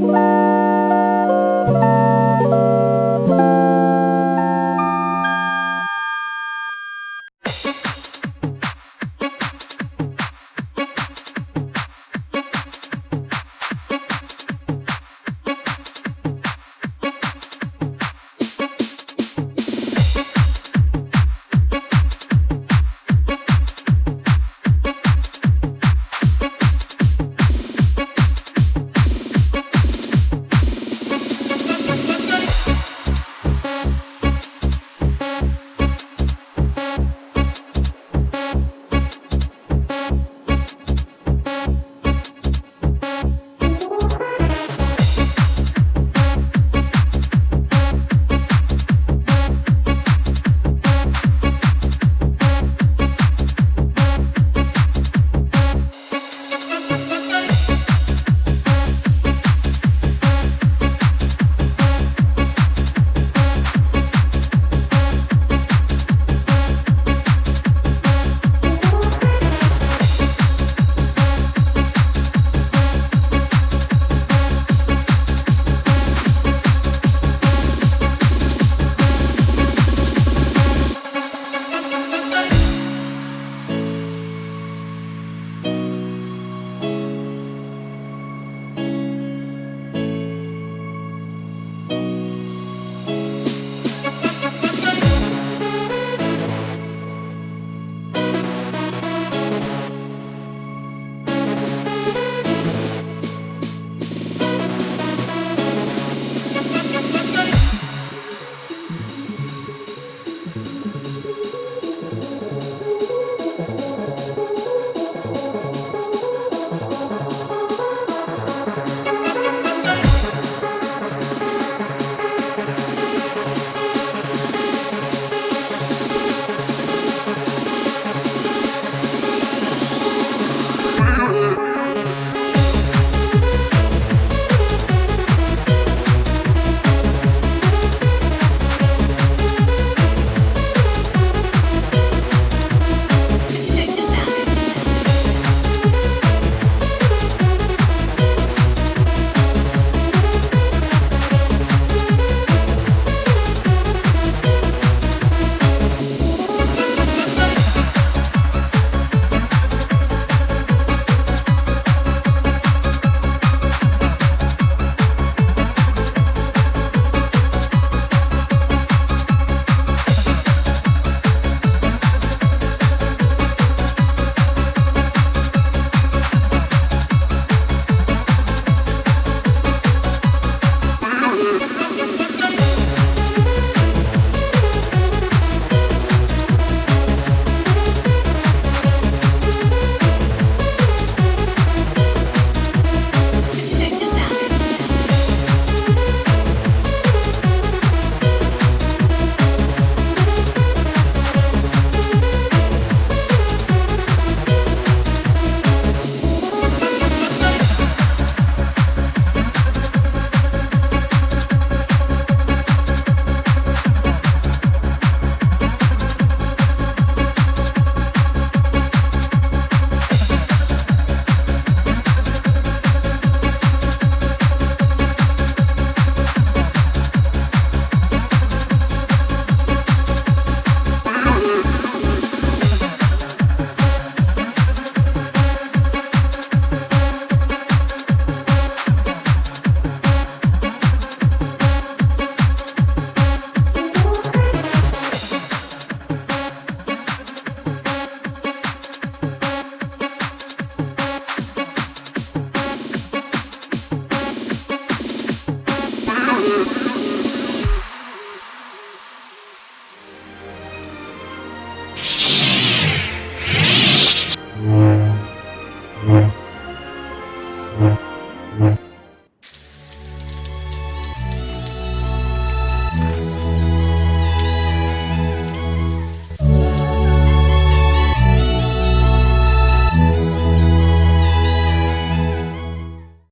Bye.